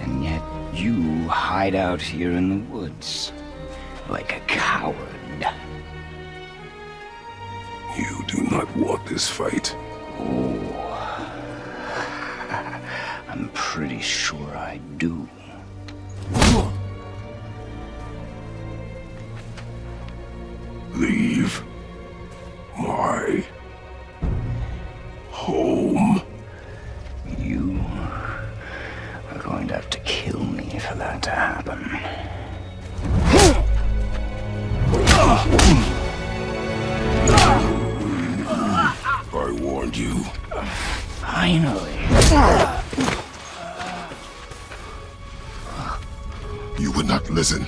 And yet you hide out here in the woods like a coward. You do not want this fight. Oh, I'm pretty sure I do. Leave my that to happen. I warned you. Finally. You would not listen.